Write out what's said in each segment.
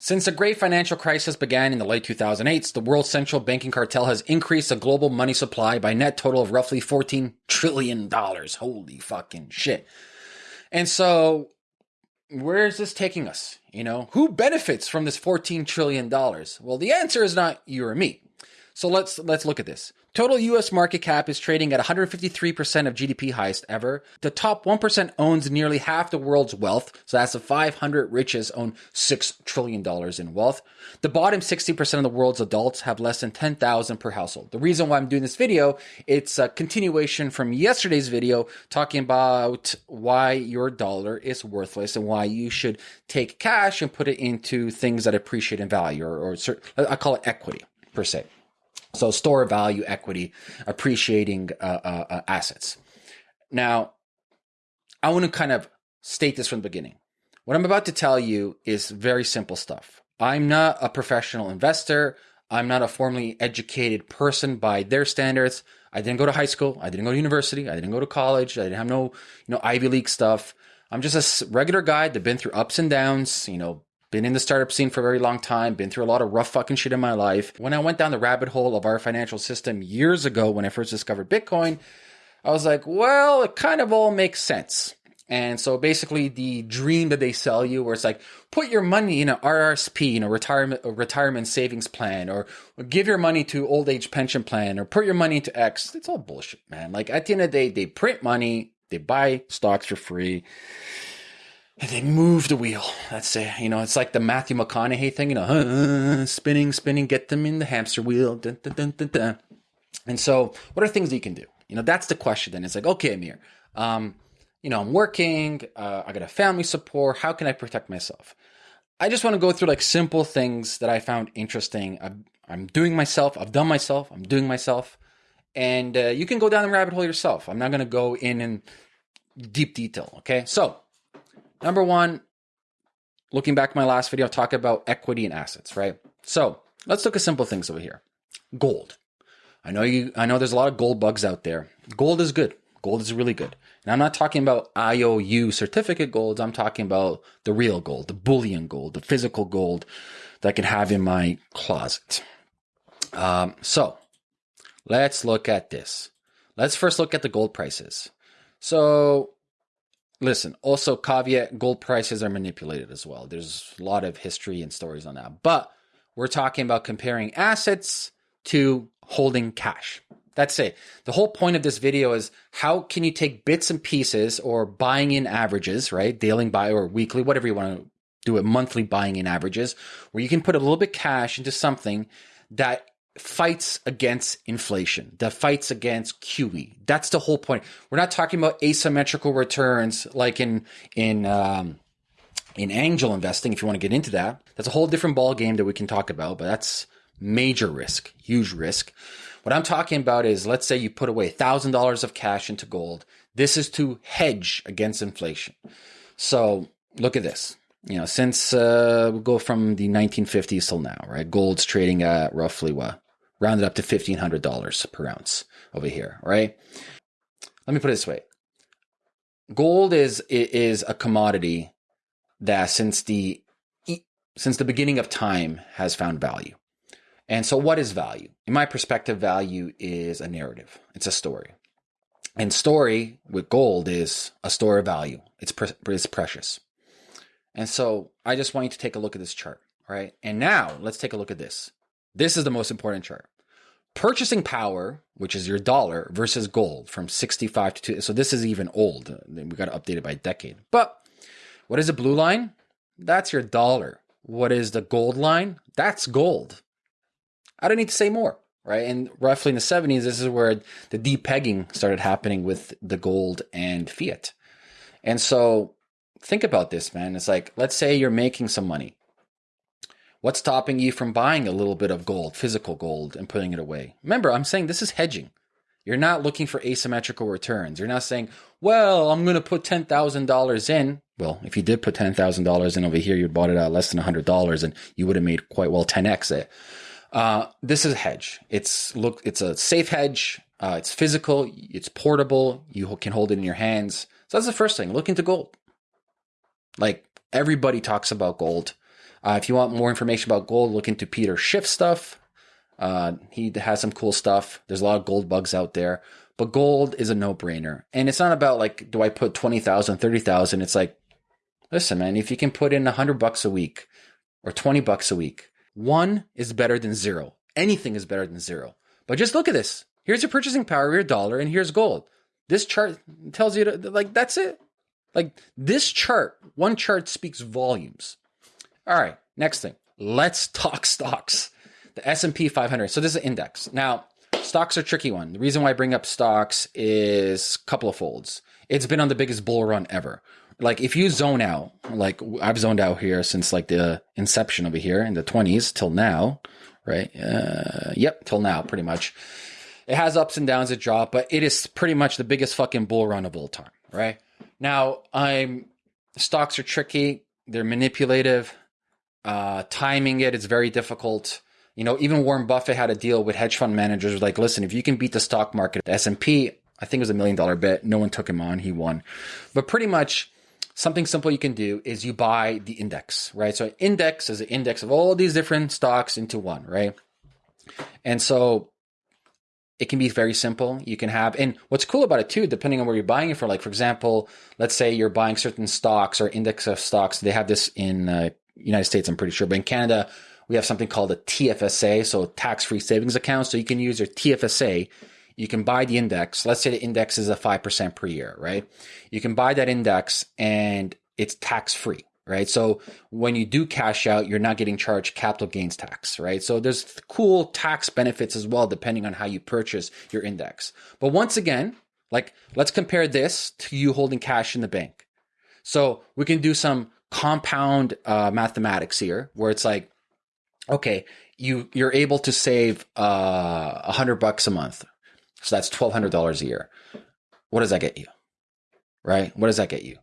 Since the great financial crisis began in the late 2008s, the world central banking cartel has increased the global money supply by net total of roughly 14 trillion dollars. Holy fucking shit. And so where is this taking us? You know, who benefits from this 14 trillion dollars? Well, the answer is not you or me. So let's let's look at this. Total US market cap is trading at 153% of GDP highest ever. The top 1% owns nearly half the world's wealth. So that's the 500 richest own 6 trillion dollars in wealth. The bottom 60% of the world's adults have less than 10,000 per household. The reason why I'm doing this video, it's a continuation from yesterday's video talking about why your dollar is worthless and why you should take cash and put it into things that appreciate in value or, or I call it equity per se. So store value equity, appreciating uh, uh, uh, assets. Now, I want to kind of state this from the beginning. What I'm about to tell you is very simple stuff. I'm not a professional investor. I'm not a formally educated person by their standards. I didn't go to high school. I didn't go to university. I didn't go to college. I didn't have no, you know, Ivy League stuff. I'm just a regular guy that been through ups and downs, you know, been in the startup scene for a very long time, been through a lot of rough fucking shit in my life. When I went down the rabbit hole of our financial system years ago when I first discovered Bitcoin, I was like, well, it kind of all makes sense. And so basically the dream that they sell you where it's like, put your money in an RRSP, in a retirement, a retirement savings plan, or, or give your money to old age pension plan, or put your money into X. It's all bullshit, man. Like at the end of the day, they print money, they buy stocks for free they move the wheel. That's it. You know, it's like the Matthew McConaughey thing, you know, uh, spinning, spinning, get them in the hamster wheel. Dun, dun, dun, and so, what are things that you can do? You know, that's the question. Then it's like, okay, Amir, um, you know, I'm working, uh, I got a family support. How can I protect myself? I just want to go through like simple things that I found interesting. I'm, I'm doing myself. I've done myself. I'm doing myself. And uh, you can go down the rabbit hole yourself. I'm not going to go in in deep detail. Okay. So, Number one, looking back my last video, I talk about equity and assets, right? So let's look at simple things over here. Gold. I know you. I know there's a lot of gold bugs out there. Gold is good. Gold is really good. And I'm not talking about IOU certificate golds. I'm talking about the real gold, the bullion gold, the physical gold that I can have in my closet. Um, so let's look at this. Let's first look at the gold prices. So Listen, also caveat gold prices are manipulated as well. There's a lot of history and stories on that. But we're talking about comparing assets to holding cash. That's it. The whole point of this video is how can you take bits and pieces or buying in averages, right? Daily buy or weekly, whatever you want to do it, monthly buying in averages, where you can put a little bit cash into something that fights against inflation, that fights against QE. That's the whole point. We're not talking about asymmetrical returns like in in um, in angel investing. If you want to get into that, that's a whole different ball game that we can talk about. But that's major risk, huge risk. What I'm talking about is, let's say you put away thousand dollars of cash into gold. This is to hedge against inflation. So look at this you know, since uh, we go from the 1950s till now, right? Gold's trading at roughly what rounded up to $1,500 per ounce over here, right? Let me put it this way. Gold is, is a commodity that since the, since the beginning of time has found value. And so what is value? In my perspective, value is a narrative. It's a story. And story with gold is a store of value. It's, pre- it's precious. And so I just want you to take a look at this chart, right? And now let's take a look at this. This is the most important chart. Purchasing power, which is your dollar, versus gold from 65 to 2. So this is even old. We got to update it by a decade. But what is the blue line? That's your dollar. What is the gold line? That's gold. I don't need to say more, right? And roughly in the 70s, this is where the depegging started happening with the gold and fiat. And so think about this, man. It's like, let's say you're making some money What's stopping you from buying a little bit of gold, physical gold, and putting it away? Remember, I'm saying this is hedging. You're not looking for asymmetrical returns. You're not saying, well, I'm going to put $10,000 in. Well, if you did put $10,000 in over here, you bought it at less than $100 and you would have made quite well 10x it. Uh, this is a hedge. It's look, it's a safe hedge. Uh, it's physical. It's portable. You can hold it in your hands. So that's the first thing. Look into gold. Like everybody talks about gold. Uh, if you want more information about gold, look into Peter Schiff stuff. Uh, he has some cool stuff. There's a lot of gold bugs out there, but gold is a no brainer. And it's not about like, do I put 20,000, 30,000? It's like, listen, man, if you can put in a hundred bucks a week or 20 bucks a week, one is better than zero. Anything is better than zero. But just look at this. Here's your purchasing power, your dollar, and here's gold. This chart tells you to, like, that's it. Like this chart, one chart speaks volumes. All right, next thing. Let's talk stocks. The S&P 500. So this is an index. Now, stocks are tricky one. The reason why I bring up stocks is a couple of folds. It's been on the biggest bull run ever. Like if you zone out, like I've zoned out here since like the inception over here in the 20s till now, right? Uh, yep, till now pretty much. It has ups and downs, it drop, but it is pretty much the biggest fucking bull run of all time, right? Now, I'm stocks are tricky, they're manipulative. Uh, timing it, it is very difficult. You know, even Warren Buffett had a deal with hedge fund managers. Like, listen, if you can beat the stock market, the S and P, I think it was a million dollar bet. No one took him on. He won. But pretty much, something simple you can do is you buy the index, right? So, index is an index of all these different stocks into one, right? And so, it can be very simple. You can have, and what's cool about it too, depending on where you're buying it for, like for example, let's say you're buying certain stocks or index of stocks. They have this in uh, United States, I'm pretty sure, but in Canada, we have something called a TFSA, so tax-free savings account. So you can use your TFSA. You can buy the index. Let's say the index is a five percent per year, right? You can buy that index and it's tax-free right? So when you do cash out, you're not getting charged capital gains tax, right? So there's cool tax benefits as well, depending on how you purchase your index. But once again, like let's compare this to you holding cash in the bank. So we can do some compound uh, mathematics here, where it's like, okay, you you're able to save uh, a uh, hundred bucks a month, so that's twelve hundred dollars a year. What does that get you? Right? What does that get you?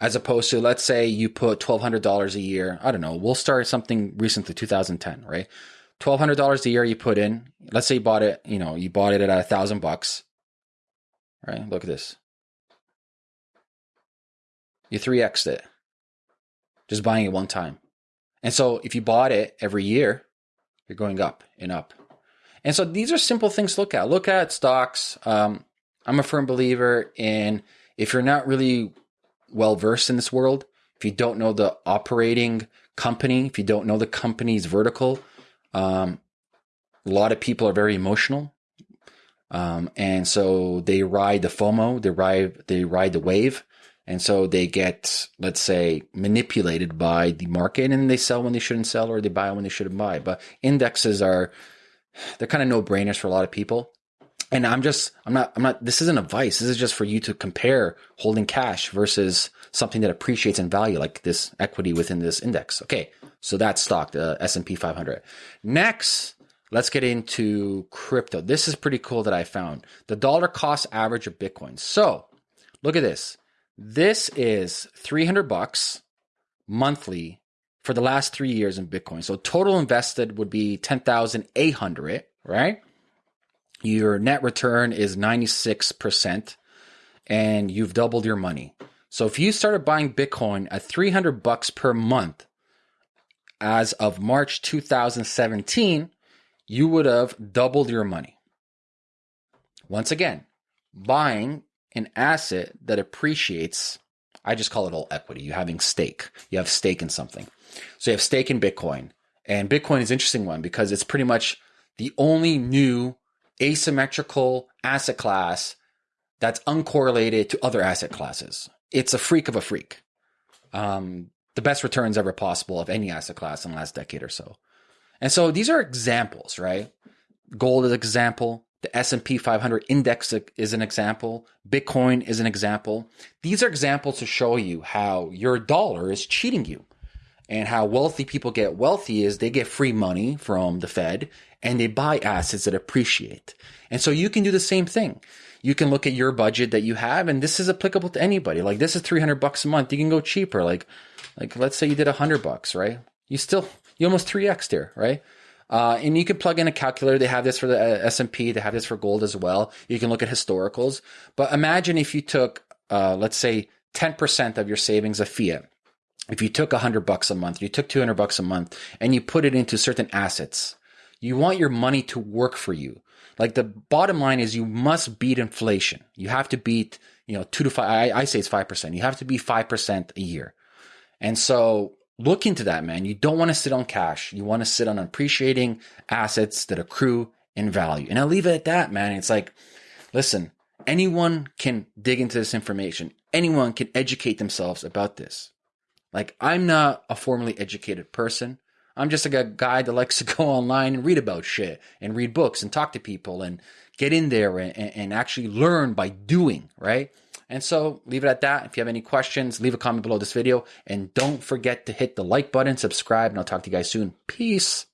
as opposed to let's say you put $1200 a year i don't know we'll start something recently 2010 right $1200 a year you put in let's say you bought it you know you bought it at a thousand bucks right look at this you 3x it just buying it one time and so if you bought it every year you're going up and up and so these are simple things to look at look at stocks um, i'm a firm believer in if you're not really well versed in this world, if you don't know the operating company, if you don't know the company's vertical, um, a lot of people are very emotional. Um, and so they ride the FOMO, they ride, they ride the wave. And so they get, let's say, manipulated by the market and they sell when they shouldn't sell or they buy when they shouldn't buy. But indexes are, they're kind of no brainers for a lot of people and I'm just, I'm not, I'm not, this isn't advice. This is just for you to compare holding cash versus something that appreciates in value, like this equity within this index. Okay. So that's stock, the S&P 500. Next, let's get into crypto. This is pretty cool that I found the dollar cost average of Bitcoin. So look at this. This is 300 bucks monthly for the last three years in Bitcoin. So total invested would be 10,800, right? your net return is 96% and you've doubled your money. So if you started buying Bitcoin at 300 bucks per month as of March 2017, you would have doubled your money. Once again, buying an asset that appreciates, I just call it all equity. You having stake. You have stake in something. So you have stake in Bitcoin. And Bitcoin is interesting one because it's pretty much the only new asymmetrical asset class that's uncorrelated to other asset classes. It's a freak of a freak. Um, the best returns ever possible of any asset class in the last decade or so. And so these are examples, right? Gold is an example. The S&P 500 index is an example. Bitcoin is an example. These are examples to show you how your dollar is cheating you and how wealthy people get wealthy is they get free money from the Fed and they buy assets that appreciate. And so you can do the same thing. You can look at your budget that you have and this is applicable to anybody. Like this is 300 bucks a month. You can go cheaper. Like, like let's say you did 100 bucks, right? You still, you almost 3x there, right? Uh, and you can plug in a calculator. They have this for the uh, S&P. They have this for gold as well. You can look at historicals. But imagine if you took, uh, let's say 10% of your savings of fiat if you took a hundred bucks a month, you took 200 bucks a month and you put it into certain assets, you want your money to work for you. Like the bottom line is you must beat inflation. You have to beat, you know, two to five. I, I say it's 5%. You have to be 5% a year. And so look into that, man. You don't want to sit on cash. You want to sit on appreciating assets that accrue in value. And I'll leave it at that, man. It's like, listen, anyone can dig into this information. Anyone can educate themselves about this. Like, I'm not a formally educated person. I'm just like a guy that likes to go online and read about shit and read books and talk to people and get in there and, and actually learn by doing, right? And so leave it at that. If you have any questions, leave a comment below this video and don't forget to hit the like button, subscribe, and I'll talk to you guys soon. Peace.